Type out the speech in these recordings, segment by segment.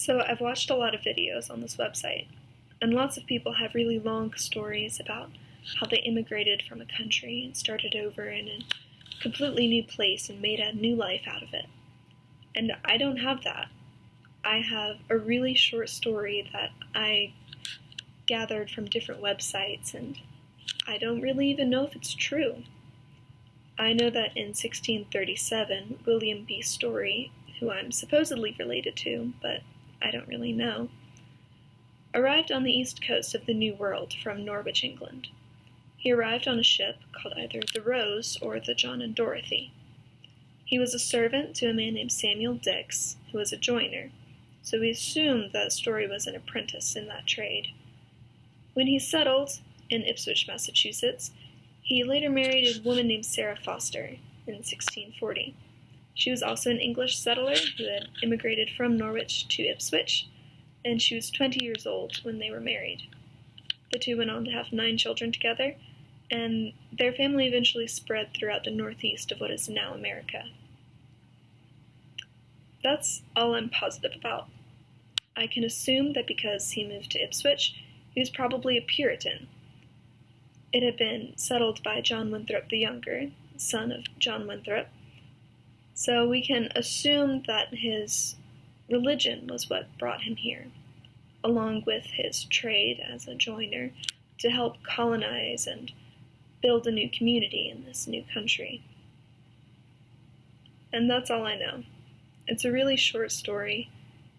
So, I've watched a lot of videos on this website, and lots of people have really long stories about how they immigrated from a country and started over in a completely new place and made a new life out of it. And I don't have that. I have a really short story that I gathered from different websites, and I don't really even know if it's true. I know that in 1637, William B. Story, who I'm supposedly related to, but I don't really know, arrived on the east coast of the New World from Norwich, England. He arrived on a ship called either the Rose or the John and Dorothy. He was a servant to a man named Samuel Dix, who was a joiner, so we assumed that Story was an apprentice in that trade. When he settled in Ipswich, Massachusetts, he later married a woman named Sarah Foster in 1640. She was also an English settler who had immigrated from Norwich to Ipswich, and she was 20 years old when they were married. The two went on to have nine children together, and their family eventually spread throughout the northeast of what is now America. That's all I'm positive about. I can assume that because he moved to Ipswich, he was probably a Puritan. It had been settled by John Winthrop the Younger, son of John Winthrop, so we can assume that his religion was what brought him here, along with his trade as a joiner to help colonize and build a new community in this new country. And that's all I know. It's a really short story,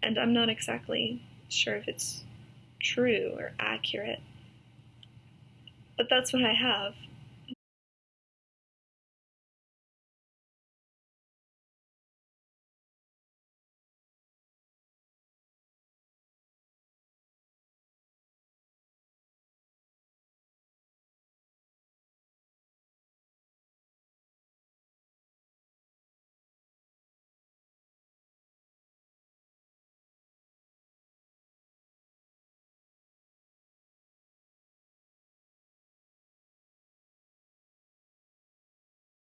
and I'm not exactly sure if it's true or accurate. But that's what I have.